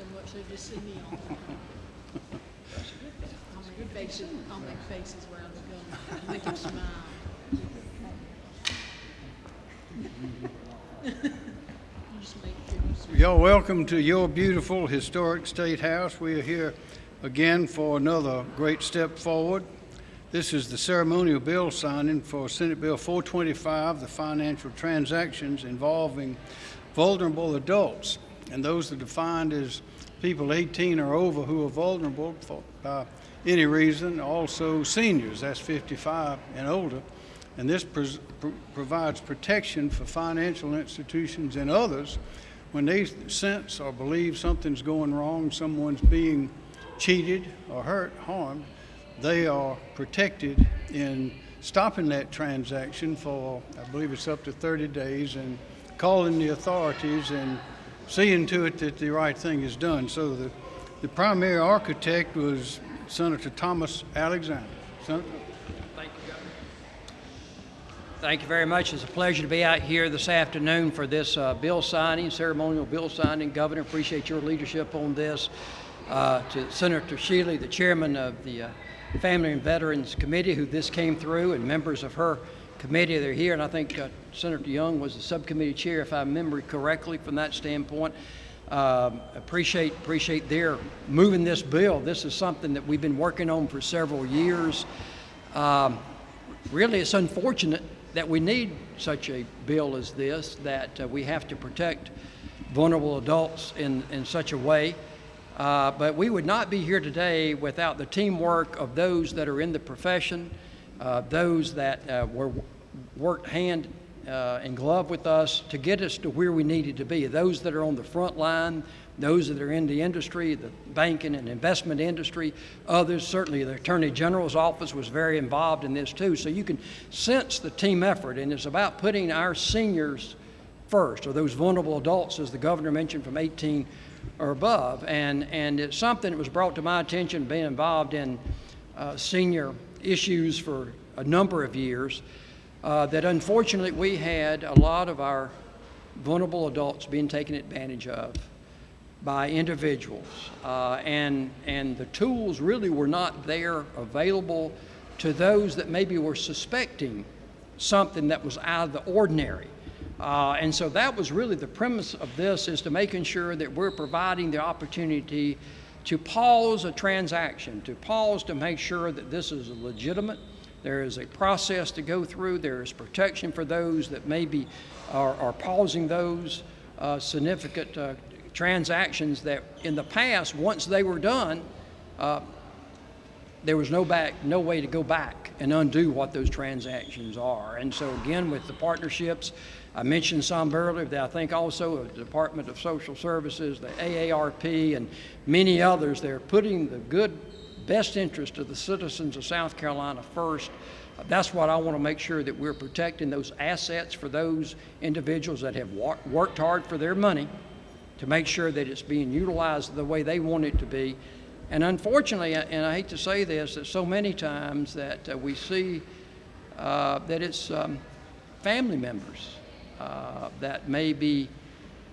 so much, they just. I'll make faces, I'll make faces around the gun, make them smile. You're welcome to your beautiful historic State House. We are here again for another great step forward. This is the ceremonial bill signing for Senate Bill 425, the financial transactions involving vulnerable adults. And those are defined as people 18 or over who are vulnerable for, any reason. Also seniors, that's 55 and older. And this pres- pr- provides protection for financial institutions and others when they sense or believe something's going wrong, someone's being cheated or hurt, harmed, they are protected in stopping that transaction for, I believe it's up to 30 days, and calling the authorities and seeing to it that the right thing is done. So the, the primary architect was Senator Thomas Alexander. Senator? Thank you, Governor. Thank you very much. It's a pleasure to be out here this afternoon for this uh, bill signing, ceremonial bill signing. Governor, appreciate your leadership on this. Uh, to Senator Shealy, the chairman of the uh, Family and Veterans Committee, who this came through, and members of her committee that are here. And I think uh, Senator Young was the subcommittee chair, if I remember correctly, from that standpoint. Um, appreciate appreciate their moving this bill. This is something that we've been working on for several years. Um, really, it's unfortunate that we need such a bill as this, that uh, we have to protect vulnerable adults in, in such a way. Uh, but we would not be here today without the teamwork of those that are in the profession, uh, those that uh, were worked hand uh, in glove with us to get us to where we needed to be. Those that are on the front line, those that are in the industry, the banking and investment industry, others, certainly the Attorney General's office was very involved in this too. So you can sense the team effort, and it's about putting our seniors first, or those vulnerable adults, as the governor mentioned, from 18 or above. And, and it's something that was brought to my attention, being involved in uh, senior issues for a number of years, uh, that unfortunately we had a lot of our vulnerable adults being taken advantage of by individuals. Uh, and, and the tools really were not there available to those that maybe were suspecting something that was out of the ordinary. Uh, and so that was really the premise of this is to making sure that we're providing the opportunity to pause a transaction, to pause to make sure that this is legitimate. There is a process to go through. There is protection for those that maybe are, are pausing those uh, significant uh, transactions that in the past, once they were done, uh, there was no back, no way to go back and undo what those transactions are. And so again, with the partnerships, I mentioned some earlier that I think also the Department of Social Services, the AARP, and many others, they're putting the good, best interest of the citizens of South Carolina first. That's what I want to make sure that we're protecting those assets for those individuals that have worked hard for their money to make sure that it's being utilized the way they want it to be. And unfortunately, and I hate to say this, that so many times that uh, we see uh, that it's um, family members uh, that may be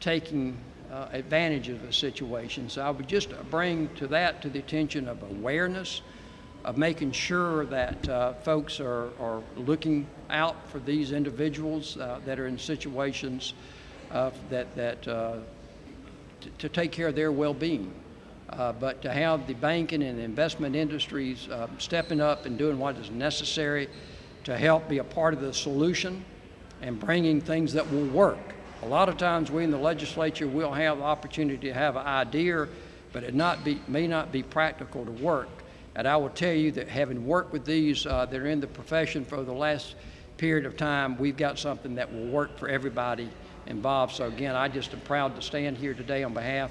taking uh, advantage of the situation. So I would just bring to that to the attention of awareness, of making sure that uh, folks are, are looking out for these individuals uh, that are in situations that, that uh, to take care of their well-being. Uh, but to have the banking and investment industries stepping up and doing what is necessary to help be a part of the solution and bringing things that will work. A lot of times we in the legislature will have the opportunity to have an idea, but it not be, may not be practical to work. And I will tell you that having worked with these uh, that are in the profession for the last period of time, we've got something that will work for everybody involved. So again, I just am proud to stand here today on behalf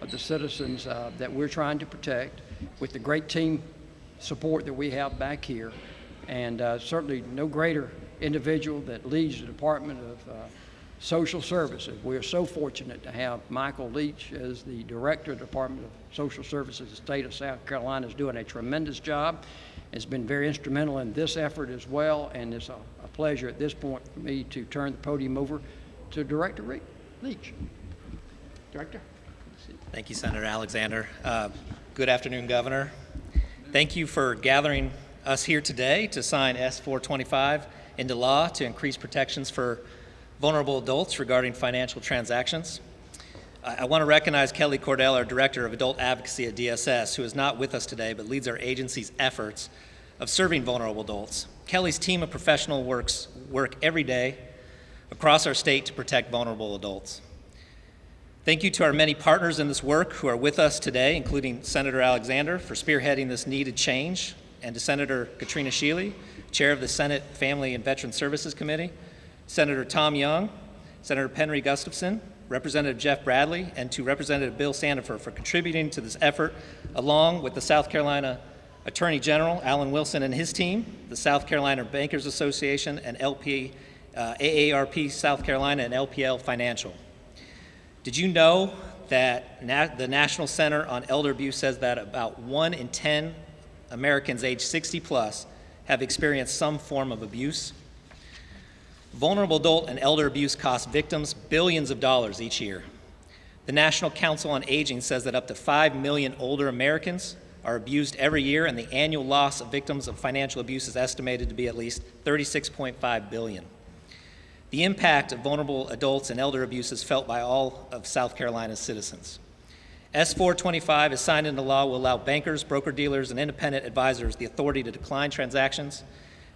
of the citizens uh, that we're trying to protect with the great team support that we have back here. And uh, certainly no greater individual that leads the Department of uh, Social Services. We are so fortunate to have Michael Leach as the Director of the Department of Social Services. The state of South Carolina is doing a tremendous job. It's been very instrumental in this effort as well, and it's a, a pleasure at this point for me to turn the podium over to Director Re- Leach. Director? Thank you, Senator Alexander. Uh, Good afternoon, Governor. Thank you for gathering us here today to sign S-425 into law to increase protections for vulnerable adults regarding financial transactions. I I want to recognize Kelly Cordell, our Director of Adult Advocacy at DSS, who is not with us today but leads our agency's efforts of serving vulnerable adults. Kelly's team of professional works work every day across our state to protect vulnerable adults. Thank you to our many partners in this work who are with us today, including Senator Alexander for spearheading this needed change, and to Senator Katrina Shealy, Chair of the Senate Family and Veteran Services Committee, Senator Tom Young, Senator Penry Gustafson, Representative Jeff Bradley, and to Representative Bill Sandifer for contributing to this effort, along with the South Carolina Attorney General Alan Wilson and his team, the South Carolina Bankers Association, and LP, uh, AARP South Carolina, and LPL Financial. Did you know that na- the National Center on Elder Abuse says that about one in 10 Americans age 60 plus have experienced some form of abuse? Vulnerable adult and elder abuse costs victims billions of dollars each year. The National Council on Aging says that up to 5 million older Americans are abused every year, and the annual loss of victims of financial abuse is estimated to be at least 36.5 billion. The impact of vulnerable adults and elder abuse is felt by all of South Carolina's citizens. S425, as signed into law, will allow bankers, broker-dealers, and independent advisors the authority to decline transactions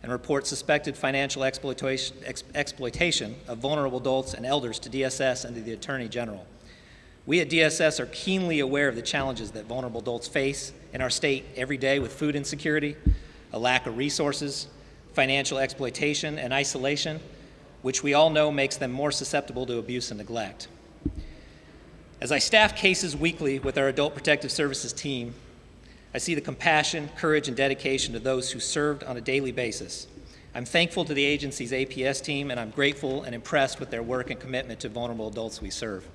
and report suspected financial exploitation, ex- exploitation of vulnerable adults and elders to DSS and to the Attorney General. We at DSS are keenly aware of the challenges that vulnerable adults face in our state every day with food insecurity, a lack of resources, financial exploitation, and isolation, which we all know makes them more susceptible to abuse and neglect. As I staff cases weekly with our Adult Protective Services team, I see the compassion, courage, and dedication to those who served on a daily basis. I'm thankful to the agency's APS team, and I'm grateful and impressed with their work and commitment to vulnerable adults we serve.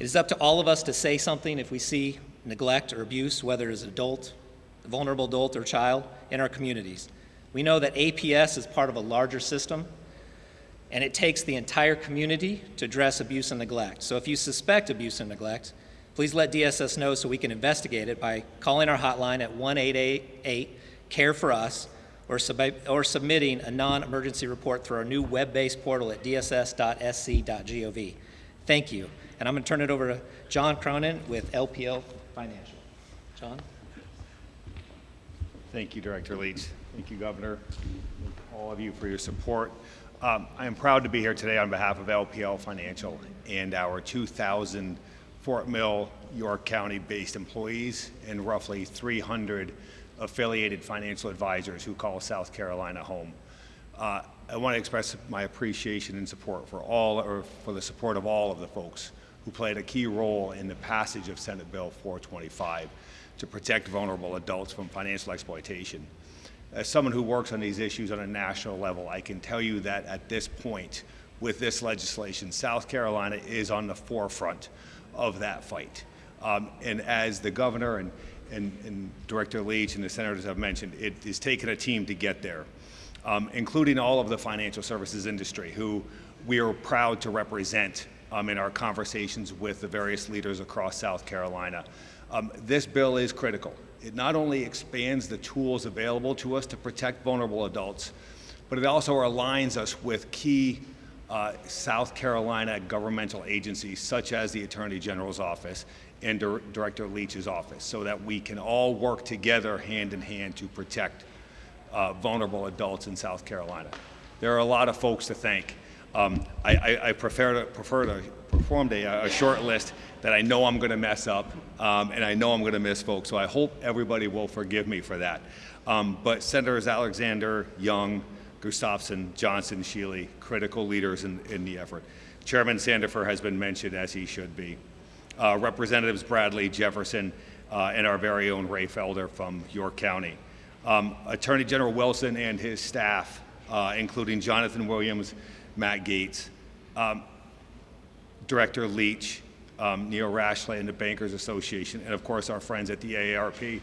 It is up to all of us to say something if we see neglect or abuse, whether it's adult, a vulnerable adult, or child, in our communities. We know that APS is part of a larger system, and it takes the entire community to address abuse and neglect. So if you suspect abuse and neglect, please let DSS know so we can investigate it by calling our hotline at 1-888-CARE for us or, sub- or submitting a non-emergency report through our new web-based portal at dss.sc.gov. Thank you. And I'm going to turn it over to John Cronin with LPL Financial. John? Thank you, Director Leach. Thank you, Governor. All of you for your support. Um, I am proud to be here today on behalf of LPL Financial and our 2,000 Fort Mill, York County-based employees and roughly 300 affiliated financial advisors who call South Carolina home. Uh, I want to express my appreciation and support for all, or for the support of all of the folks who played a key role in the passage of Senate Bill 425 to protect vulnerable adults from financial exploitation. As someone who works on these issues on a national level, I can tell you that at this point, with this legislation, South Carolina is on the forefront of that fight. Um, and as the governor and, and, and Director Leach and the senators have mentioned, it has taken a team to get there, um, including all of the financial services industry, who we are proud to represent um, in our conversations with the various leaders across South Carolina. Um, this bill is critical. It not only expands the tools available to us to protect vulnerable adults, but it also aligns us with key uh, South Carolina governmental agencies such as the Attorney General's office and Dir- Director Leach's office so that we can all work together hand in hand to protect uh, vulnerable adults in South Carolina. There are a lot of folks to thank. Um, I, I, I prefer to, prefer to perform a, a short list that I know I'm going to mess up um, and I know I'm going to miss folks. So I hope everybody will forgive me for that. Um, but Senators Alexander, Young, Gustafson, Johnson, Shealy, critical leaders in, in the effort. Chairman Sandifer has been mentioned as he should be. Uh, Representatives Bradley, Jefferson, uh, and our very own Raye Felder from York County. Um, Attorney General Wilson and his staff, uh, including Jonathan Williams, Matt Gates, um, Director Leach, um, Neil Rashley, and the Bankers Association, and of course our friends at the AARP.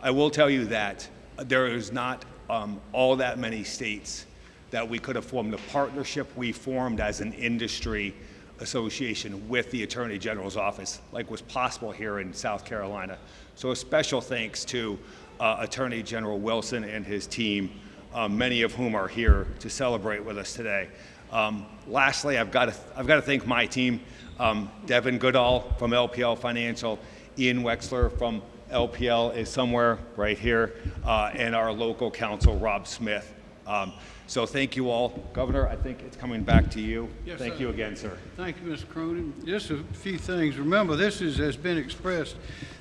I will tell you that there is not um, all that many states that we could have formed. The partnership we formed as an industry association with the Attorney General's office, like was possible here in South Carolina. So a special thanks to uh, Attorney General Wilson and his team, uh, many of whom are here to celebrate with us today. Um, lastly, I've got to I've got to thank my team, um, Devin Goodall from LPL Financial, Ian Wexler from LPL is somewhere right here, uh, and our local counsel, Rob Smith. Um, so thank you all. Governor, I think it's coming back to you. Yes, thank sir. you again, sir. Thank you, Mr. Cronin. Just a few things. Remember, this is, has been expressed,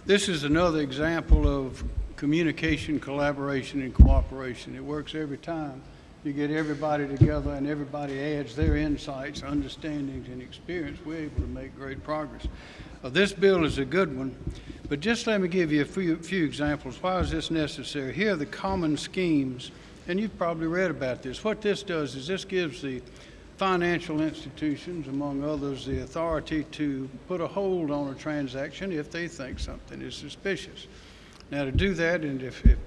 this is another example of communication, collaboration, and cooperation. It works every time. You get everybody together and everybody adds their insights, understandings, and experience, we're able to make great progress. Uh, This bill is a good one, but just let me give you a few, few examples. Why is this necessary? Here are the common schemes, and you've probably read about this. What this does is this gives the financial institutions, among others, the authority to put a hold on a transaction if they think something is suspicious. Now, to do that, and if, if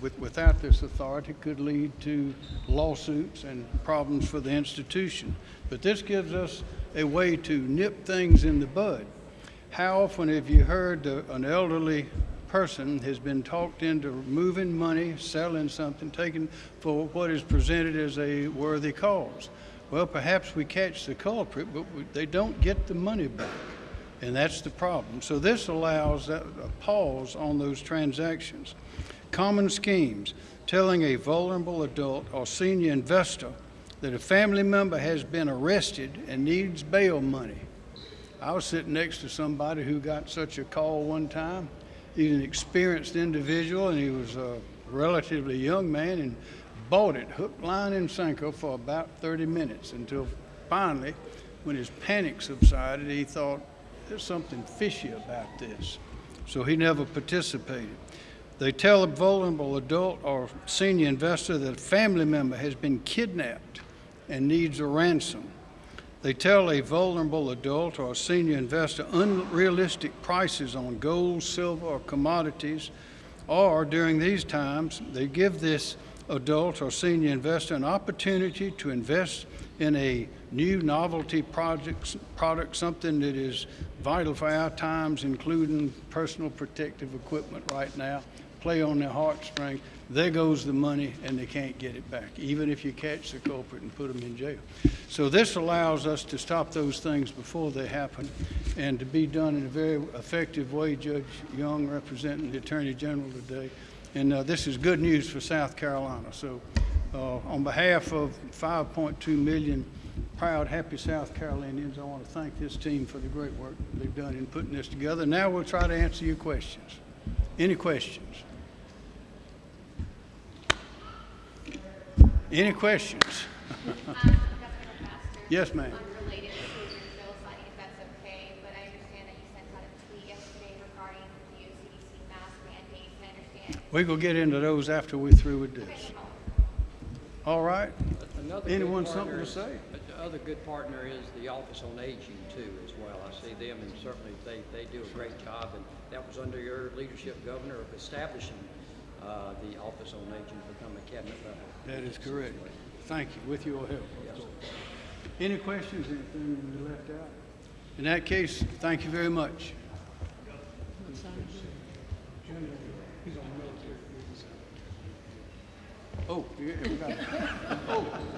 with, without this authority, could lead to lawsuits and problems for the institution. But this gives us a way to nip things in the bud. How often have you heard uh, an elderly person has been talked into moving money, selling something, taking for what is presented as a worthy cause? Well, perhaps we catch the culprit, but we, they don't get the money back. And that's the problem. So this allows a pause on those transactions. Common schemes, telling a vulnerable adult or senior investor that a family member has been arrested and needs bail money. I was sitting next to somebody who got such a call one time. He's an experienced individual and he was a relatively young man and bought it hook, line, and sinker for about 30 minutes until finally, when his panic subsided, he thought, there's something fishy about this. So he never participated. They tell a vulnerable adult or senior investor that a family member has been kidnapped and needs a ransom. They tell a vulnerable adult or senior investor unrealistic prices on gold, silver, or commodities, or during these times, they give this adult or senior investor an opportunity to invest in a new novelty project, product, something that is vital for our times, including personal protective equipment right now, play on their heartstrings. There goes the money, and they can't get it back, even if you catch the culprit and put them in jail. So this allows us to stop those things before they happen, and to be done in a very effective way. Judge Young representing the Attorney General today, and uh, this is good news for South Carolina. So, uh, on behalf of 5.2 million proud, happy South Carolinians, I want to thank this team for the great work they've done in putting this together. Now we'll try to answer your questions. Any questions? Any questions? Yes, ma'am. Unrelated to your bill signing, if that's okay, but I understand that you sent out a tweet yesterday regarding the new CDC mask mandates. I understand. We will get into those after we're through with this. All right? Another Anyone something to say? The other good partner is the Office on Aging too, as well. I see them and certainly they, they do a great job. And that was under your leadership, Governor, of establishing, uh, the Office on Aging to become a cabinet level. That is correct. Thank you, with your help. Yes. Any questions, anything we left out? In that case, thank you very much. Oh, yeah, we got it. Oh. The important part.